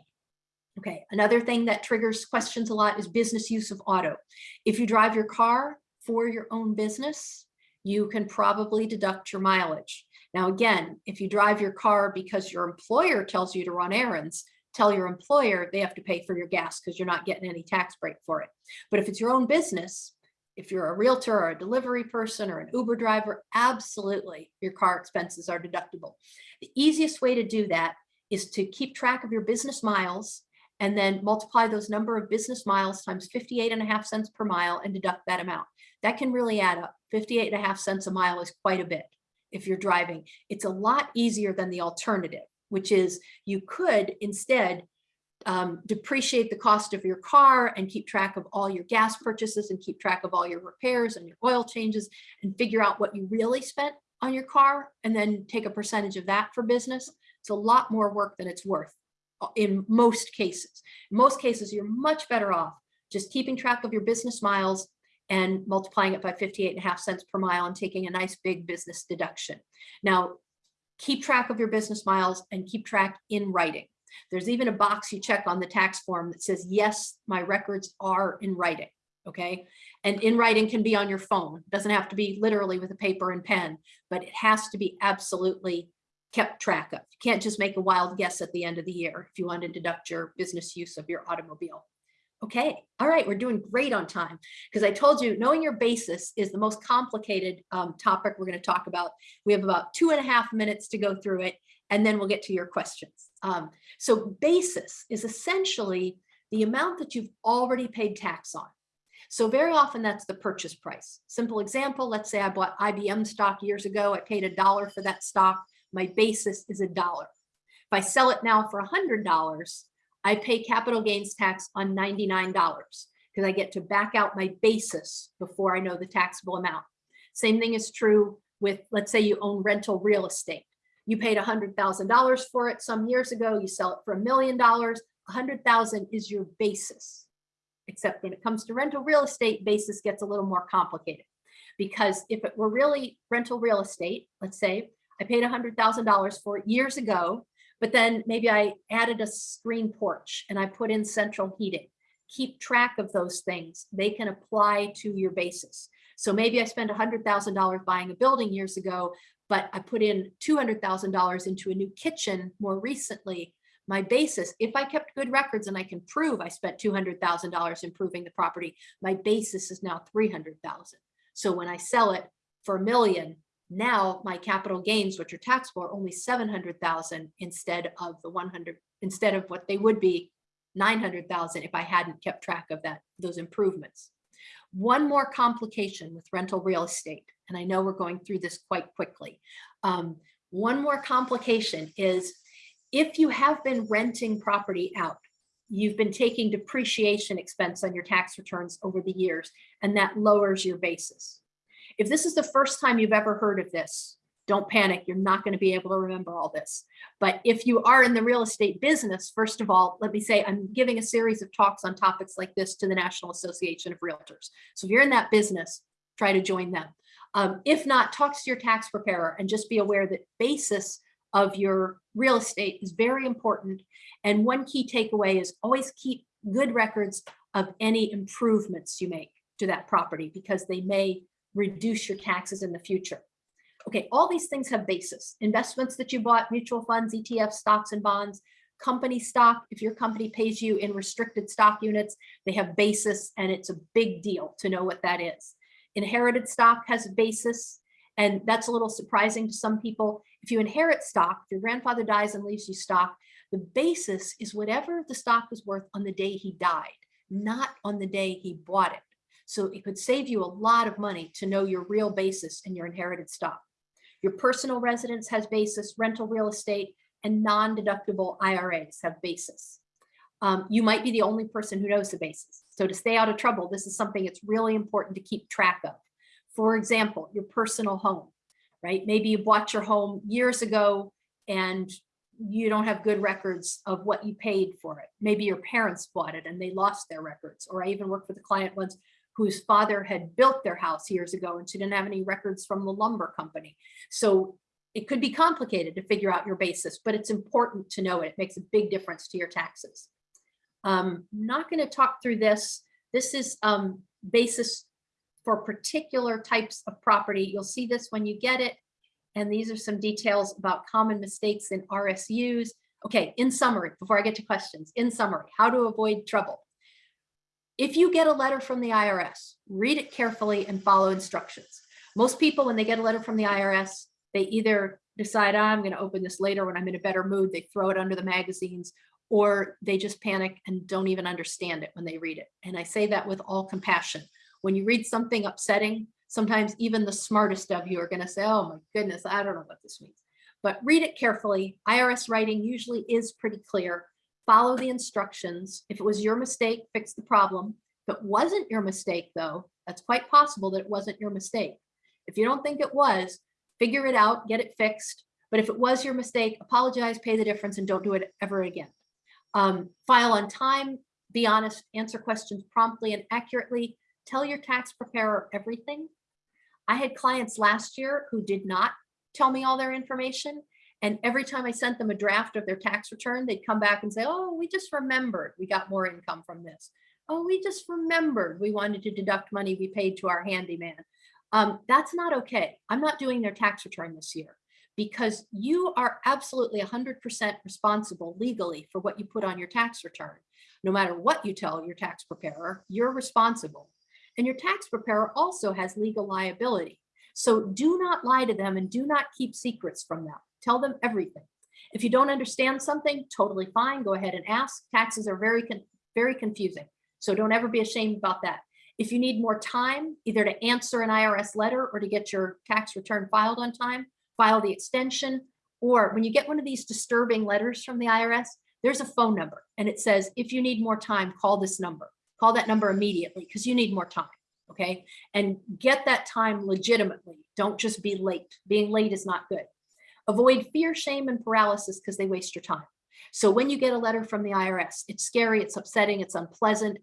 Okay, another thing that triggers questions a lot is business use of auto. If you drive your car for your own business, you can probably deduct your mileage. Now, again, if you drive your car because your employer tells you to run errands, tell your employer they have to pay for your gas because you're not getting any tax break for it. But if it's your own business, if you're a realtor or a delivery person or an Uber driver, absolutely your car expenses are deductible. The easiest way to do that is to keep track of your business miles and then multiply those number of business miles times 58 and a half cents per mile and deduct that amount. That can really add up. 58 and a half cents a mile is quite a bit if you're driving. It's a lot easier than the alternative, which is you could instead um, depreciate the cost of your car and keep track of all your gas purchases and keep track of all your repairs and your oil changes and figure out what you really spent on your car and then take a percentage of that for business. It's a lot more work than it's worth in most cases. In most cases, you're much better off just keeping track of your business miles and multiplying it by 58 and a half cents per mile and taking a nice big business deduction. Now, keep track of your business miles and keep track in writing. There's even a box you check on the tax form that says, yes, my records are in writing, okay? And in writing can be on your phone. It doesn't have to be literally with a paper and pen, but it has to be absolutely kept track of. You can't just make a wild guess at the end of the year if you want to deduct your business use of your automobile. Okay, all right, we're doing great on time because I told you knowing your basis is the most complicated um, topic we're going to talk about. We have about two and a half minutes to go through it and then we'll get to your questions. Um, so basis is essentially the amount that you've already paid tax on. So very often that's the purchase price. Simple example, let's say I bought IBM stock years ago. I paid a dollar for that stock my basis is a dollar. If I sell it now for a $100, I pay capital gains tax on $99 because I get to back out my basis before I know the taxable amount. Same thing is true with, let's say you own rental real estate. You paid $100,000 for it some years ago, you sell it for a million dollars, 100,000 is your basis. Except when it comes to rental real estate, basis gets a little more complicated. Because if it were really rental real estate, let's say I paid $100,000 for it years ago, but then maybe I added a screen porch and I put in central heating. Keep track of those things. They can apply to your basis. So maybe I spent $100,000 buying a building years ago, but I put in $200,000 into a new kitchen more recently. My basis, if I kept good records and I can prove I spent $200,000 improving the property, my basis is now 300,000. So when I sell it for a million, now my capital gains, which are taxable, are only 700,000 instead of the 100, instead of what they would be 900,000 if I hadn't kept track of that, those improvements. One more complication with rental real estate, and I know we're going through this quite quickly. Um, one more complication is if you have been renting property out, you've been taking depreciation expense on your tax returns over the years, and that lowers your basis. If this is the first time you've ever heard of this, don't panic, you're not gonna be able to remember all this. But if you are in the real estate business, first of all, let me say I'm giving a series of talks on topics like this to the National Association of Realtors. So if you're in that business, try to join them. Um, if not, talk to your tax preparer and just be aware that basis of your real estate is very important. And one key takeaway is always keep good records of any improvements you make to that property because they may reduce your taxes in the future. Okay, all these things have basis. Investments that you bought, mutual funds, ETFs, stocks and bonds, company stock, if your company pays you in restricted stock units, they have basis and it's a big deal to know what that is. Inherited stock has a basis and that's a little surprising to some people. If you inherit stock, if your grandfather dies and leaves you stock, the basis is whatever the stock was worth on the day he died, not on the day he bought it. So it could save you a lot of money to know your real basis in your inherited stock. Your personal residence has basis, rental real estate, and non-deductible IRAs have basis. Um, you might be the only person who knows the basis. So to stay out of trouble, this is something it's really important to keep track of. For example, your personal home, right? Maybe you bought your home years ago and you don't have good records of what you paid for it. Maybe your parents bought it and they lost their records. Or I even worked with a client once whose father had built their house years ago and she didn't have any records from the lumber company. So it could be complicated to figure out your basis, but it's important to know it. It makes a big difference to your taxes. Um, not going to talk through this. This is um, basis for particular types of property. You'll see this when you get it. And these are some details about common mistakes in RSUs. Okay, in summary, before I get to questions, in summary, how to avoid trouble. If you get a letter from the IRS, read it carefully and follow instructions. Most people, when they get a letter from the IRS, they either decide, oh, I'm going to open this later when I'm in a better mood, they throw it under the magazines, or they just panic and don't even understand it when they read it. And I say that with all compassion. When you read something upsetting, sometimes even the smartest of you are going to say, oh my goodness, I don't know what this means. But read it carefully. IRS writing usually is pretty clear follow the instructions. If it was your mistake, fix the problem. If it wasn't your mistake though, that's quite possible that it wasn't your mistake. If you don't think it was, figure it out, get it fixed. But if it was your mistake, apologize, pay the difference, and don't do it ever again. Um, file on time, be honest, answer questions promptly and accurately, tell your tax preparer everything. I had clients last year who did not tell me all their information and every time I sent them a draft of their tax return, they'd come back and say, oh, we just remembered we got more income from this. Oh, we just remembered we wanted to deduct money we paid to our handyman. Um, that's not okay. I'm not doing their tax return this year because you are absolutely 100% responsible legally for what you put on your tax return. No matter what you tell your tax preparer, you're responsible. And your tax preparer also has legal liability. So do not lie to them and do not keep secrets from them. Tell them everything. If you don't understand something, totally fine. Go ahead and ask. Taxes are very, very confusing. So don't ever be ashamed about that. If you need more time, either to answer an IRS letter or to get your tax return filed on time, file the extension, or when you get one of these disturbing letters from the IRS, there's a phone number and it says, if you need more time, call this number. Call that number immediately because you need more time, okay? And get that time legitimately. Don't just be late. Being late is not good. Avoid fear, shame, and paralysis because they waste your time. So when you get a letter from the IRS, it's scary, it's upsetting, it's unpleasant.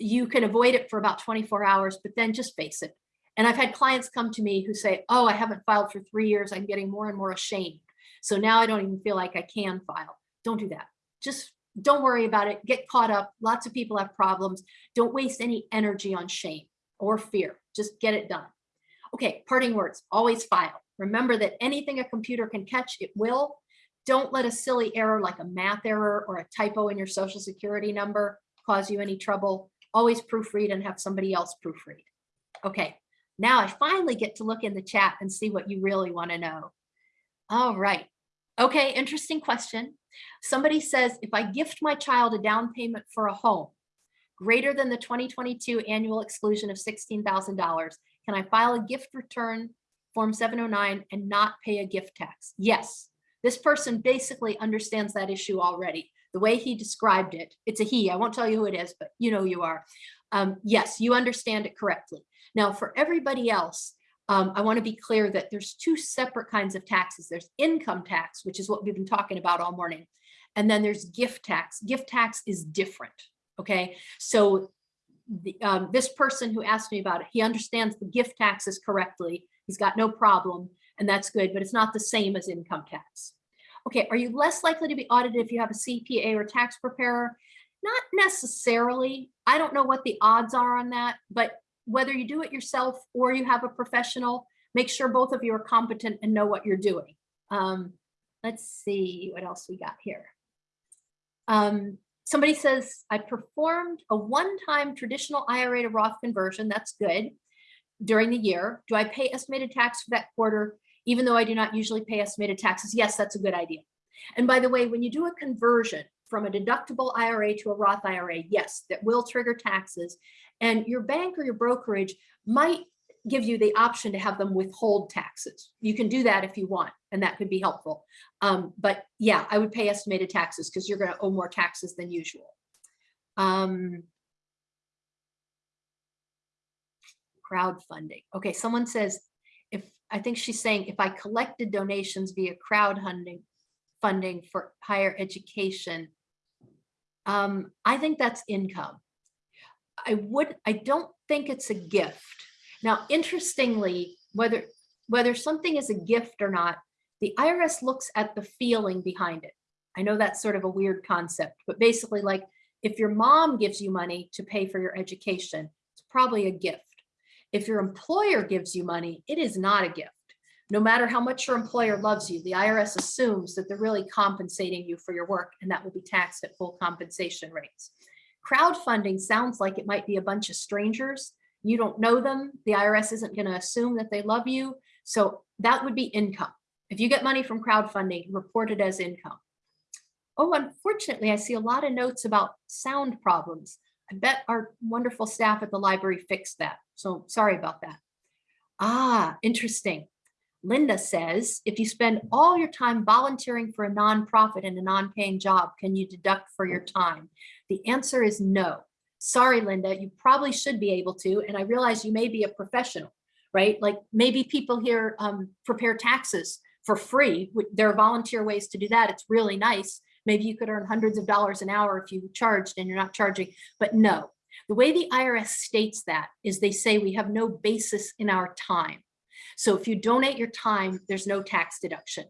You can avoid it for about 24 hours, but then just face it. And I've had clients come to me who say, oh, I haven't filed for three years. I'm getting more and more ashamed. So now I don't even feel like I can file. Don't do that. Just don't worry about it. Get caught up. Lots of people have problems. Don't waste any energy on shame or fear. Just get it done. Okay, parting words, always file. Remember that anything a computer can catch, it will. Don't let a silly error like a math error or a typo in your social security number cause you any trouble. Always proofread and have somebody else proofread. Okay, now I finally get to look in the chat and see what you really want to know. All right. Okay, interesting question. Somebody says, if I gift my child a down payment for a home greater than the 2022 annual exclusion of $16,000, can I file a gift return form 709 and not pay a gift tax? Yes, this person basically understands that issue already. The way he described it, it's a he, I won't tell you who it is, but you know you are. Um, yes, you understand it correctly. Now for everybody else, um, I want to be clear that there's two separate kinds of taxes. There's income tax, which is what we've been talking about all morning. And then there's gift tax. Gift tax is different. Okay, so the, um, this person who asked me about it, he understands the gift taxes correctly. He's got no problem and that's good, but it's not the same as income tax. Okay, are you less likely to be audited if you have a CPA or tax preparer? Not necessarily. I don't know what the odds are on that, but whether you do it yourself or you have a professional, make sure both of you are competent and know what you're doing. Um, let's see what else we got here. Um, somebody says, I performed a one-time traditional IRA to Roth conversion. That's good during the year. Do I pay estimated tax for that quarter, even though I do not usually pay estimated taxes? Yes, that's a good idea. And by the way, when you do a conversion from a deductible IRA to a Roth IRA, yes, that will trigger taxes. And your bank or your brokerage might give you the option to have them withhold taxes. You can do that if you want, and that could be helpful. Um, but yeah, I would pay estimated taxes because you're going to owe more taxes than usual. Um, crowdfunding. Okay, someone says, if I think she's saying if I collected donations via crowdfunding funding for higher education, um, I think that's income. I would, I don't think it's a gift. Now, interestingly, whether whether something is a gift or not, the IRS looks at the feeling behind it. I know that's sort of a weird concept, but basically like if your mom gives you money to pay for your education, it's probably a gift. If your employer gives you money, it is not a gift. No matter how much your employer loves you, the IRS assumes that they're really compensating you for your work and that will be taxed at full compensation rates. Crowdfunding sounds like it might be a bunch of strangers. You don't know them. The IRS isn't going to assume that they love you. So that would be income. If you get money from crowdfunding, report it as income. Oh, unfortunately, I see a lot of notes about sound problems. I bet our wonderful staff at the library fixed that. So sorry about that. Ah, interesting. Linda says, if you spend all your time volunteering for a nonprofit and a non-paying job, can you deduct for your time? The answer is no. Sorry, Linda, you probably should be able to. And I realize you may be a professional, right? Like maybe people here um, prepare taxes for free. There are volunteer ways to do that. It's really nice. Maybe you could earn hundreds of dollars an hour if you charged and you're not charging, but no. The way the IRS states that is they say we have no basis in our time. So if you donate your time, there's no tax deduction.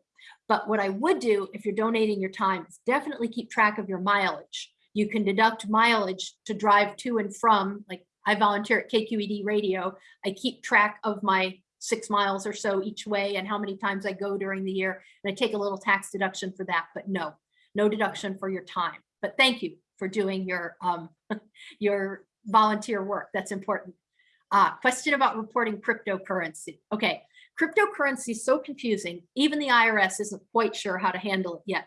But what I would do if you're donating your time is definitely keep track of your mileage. You can deduct mileage to drive to and from, like I volunteer at KQED radio. I keep track of my six miles or so each way and how many times I go during the year. And I take a little tax deduction for that, but no, no deduction for your time. But thank you for doing your, um, your volunteer work. That's important. Uh, question about reporting cryptocurrency. Okay, cryptocurrency is so confusing. Even the IRS isn't quite sure how to handle it yet.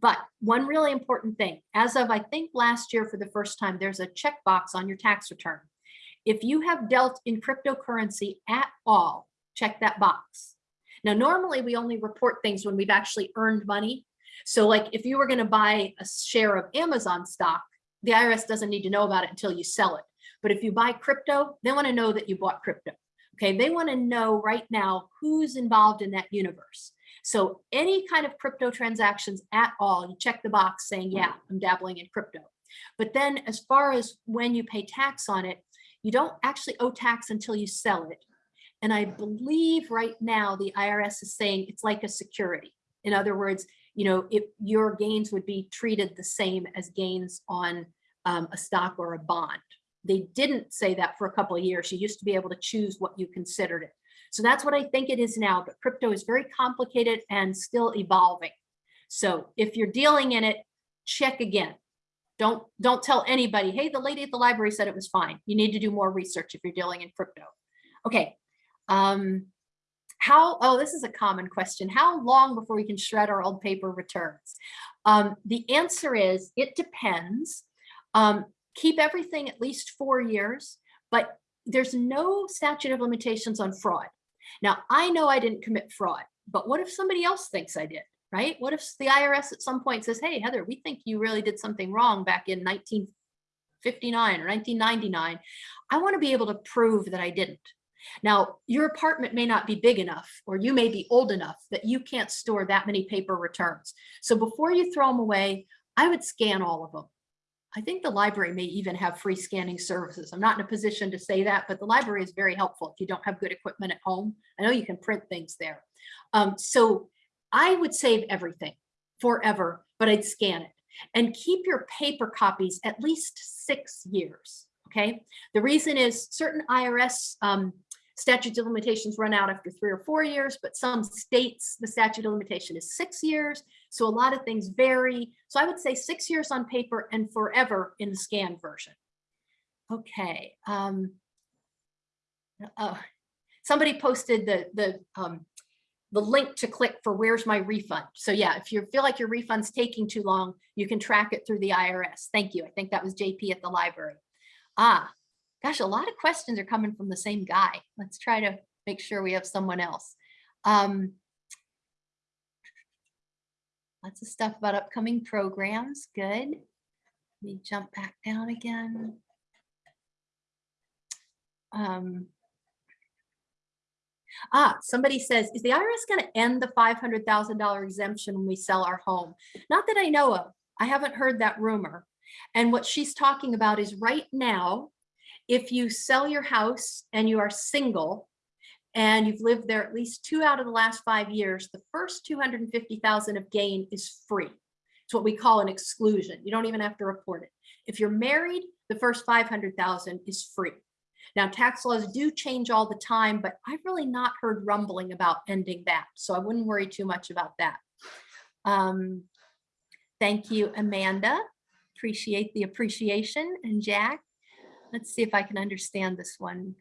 But one really important thing, as of I think last year for the first time, there's a checkbox on your tax return. If you have dealt in cryptocurrency at all, check that box. Now, normally we only report things when we've actually earned money. So like if you were gonna buy a share of Amazon stock, the IRS doesn't need to know about it until you sell it. But if you buy crypto, they wanna know that you bought crypto. Okay, they wanna know right now who's involved in that universe. So any kind of crypto transactions at all, you check the box saying, yeah, I'm dabbling in crypto. But then as far as when you pay tax on it, you don't actually owe tax until you sell it. And I believe right now the IRS is saying it's like a security. In other words, you know, if your gains would be treated the same as gains on um, a stock or a bond. they didn't say that for a couple of years. You used to be able to choose what you considered it. So that's what I think it is now, but crypto is very complicated and still evolving. So if you're dealing in it, check again. Don't, don't tell anybody, hey, the lady at the library said it was fine. You need to do more research if you're dealing in crypto. Okay. Um, how, oh, this is a common question. How long before we can shred our old paper returns? Um, the answer is, it depends. Um, keep everything at least four years, but there's no statute of limitations on fraud. Now, I know I didn't commit fraud, but what if somebody else thinks I did, right? What if the IRS at some point says, hey, Heather, we think you really did something wrong back in 1959 or 1999. I want to be able to prove that I didn't. Now, your apartment may not be big enough, or you may be old enough that you can't store that many paper returns. So before you throw them away, I would scan all of them. I think the library may even have free scanning services. I'm not in a position to say that, but the library is very helpful if you don't have good equipment at home. I know you can print things there. Um, so I would save everything forever, but I'd scan it and keep your paper copies at least six years. Okay. The reason is certain IRS um, statutes of limitations run out after three or four years, but some states, the statute of limitation is six years. So a lot of things vary. So I would say six years on paper and forever in the scanned version. Okay. Um, uh, somebody posted the, the, um, the link to click for where's my refund. So yeah, if you feel like your refund's taking too long, you can track it through the IRS. Thank you. I think that was JP at the library. Ah, Gosh, a lot of questions are coming from the same guy. Let's try to make sure we have someone else. Um, lots of stuff about upcoming programs. Good. Let me jump back down again. Um, ah, somebody says, is the IRS going to end the $500,000 exemption when we sell our home? Not that I know of. I haven't heard that rumor. And what she's talking about is right now, if you sell your house and you are single and you've lived there at least two out of the last five years, the first 250,000 of gain is free. It's what we call an exclusion. You don't even have to report it. If you're married, the first 500,000 is free. Now, tax laws do change all the time, but I've really not heard rumbling about ending that. So I wouldn't worry too much about that. Um, thank you, Amanda. Appreciate the appreciation. And Jack, let's see if I can understand this one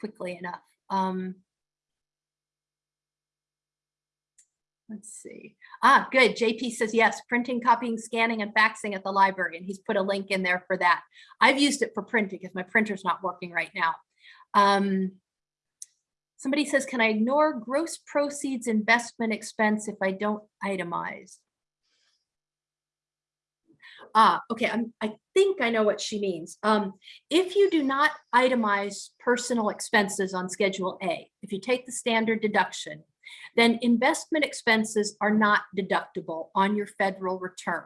quickly enough. Um, let's see. Ah, good. JP says yes, printing, copying, scanning, and faxing at the library. And he's put a link in there for that. I've used it for printing because my printer's not working right now. Um, somebody says, can I ignore gross proceeds investment expense if I don't itemize? Ah, okay, I'm, I think I know what she means. Um, if you do not itemize personal expenses on Schedule A, if you take the standard deduction, then investment expenses are not deductible on your federal return.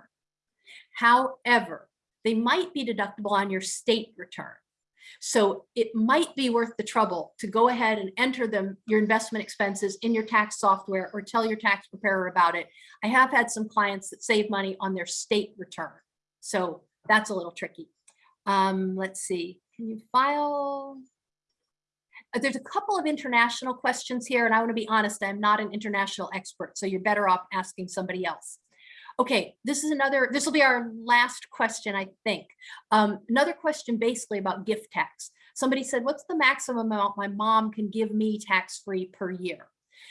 However, they might be deductible on your state return. So it might be worth the trouble to go ahead and enter them, your investment expenses in your tax software or tell your tax preparer about it. I have had some clients that save money on their state return. So that's a little tricky. Um, let's see, can you file? Uh, there's a couple of international questions here, and I want to be honest, I'm not an international expert, so you're better off asking somebody else. Okay, this is another, this will be our last question, I think. Um, another question basically about gift tax. Somebody said, what's the maximum amount my mom can give me tax-free per year?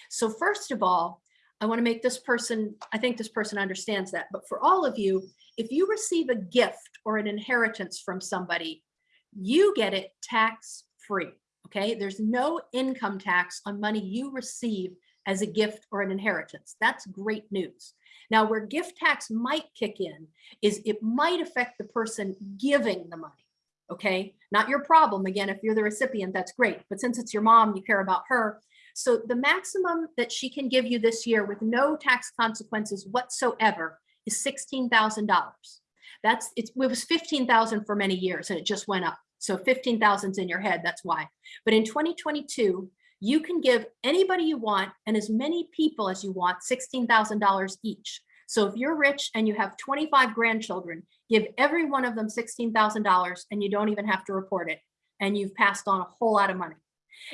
So first of all, I want to make this person, I think this person understands that, but for all of you, if you receive a gift or an inheritance from somebody, you get it tax free. Okay, there's no income tax on money you receive as a gift or an inheritance. That's great news. Now, where gift tax might kick in is it might affect the person giving the money. Okay, not your problem. Again, if you're the recipient, that's great. But since it's your mom, you care about her. So the maximum that she can give you this year with no tax consequences whatsoever is $16,000. That's it was 15,000 for many years and it just went up. So 15,000 is in your head, that's why. But in 2022, you can give anybody you want and as many people as you want $16,000 each. So if you're rich and you have 25 grandchildren, give every one of them $16,000 and you don't even have to report it. And you've passed on a whole lot of money.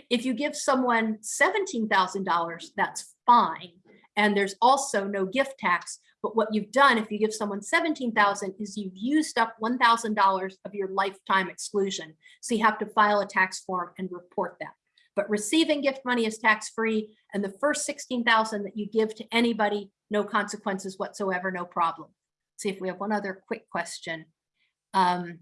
If you give someone $17,000, that's fine. And there's also no gift tax. But what you've done, if you give someone 17,000 is you've used up $1,000 of your lifetime exclusion. So you have to file a tax form and report that. But receiving gift money is tax-free and the first 16,000 that you give to anybody, no consequences whatsoever, no problem. See if we have one other quick question. Um,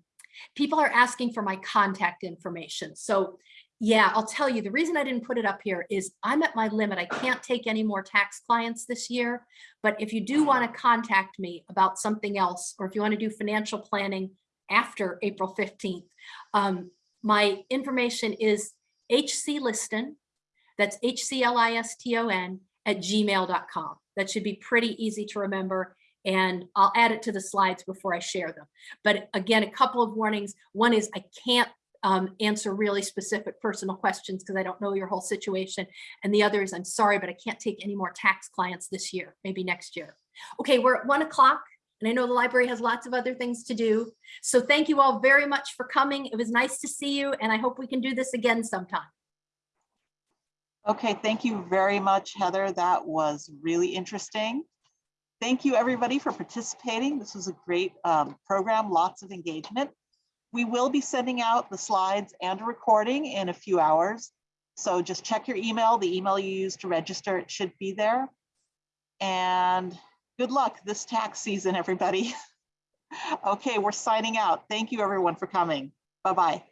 people are asking for my contact information. So yeah, I'll tell you, the reason I didn't put it up here is I'm at my limit. I can't take any more tax clients this year. But if you do want to contact me about something else, or if you want to do financial planning after April 15th, um, my information is hcliston, that's H-C-L-I-S-T-O-N at gmail.com. That should be pretty easy to remember and I'll add it to the slides before I share them. But again, a couple of warnings. One is I can't um, answer really specific personal questions because I don't know your whole situation. And the other is I'm sorry, but I can't take any more tax clients this year, maybe next year. Okay, we're at one o'clock and I know the library has lots of other things to do. So thank you all very much for coming. It was nice to see you and I hope we can do this again sometime. Okay, thank you very much, Heather. That was really interesting. Thank you, everybody, for participating. This was a great um, program, lots of engagement. We will be sending out the slides and a recording in a few hours. So just check your email, the email you used to register, it should be there. And good luck this tax season, everybody. Okay, we're signing out. Thank you, everyone, for coming. Bye-bye.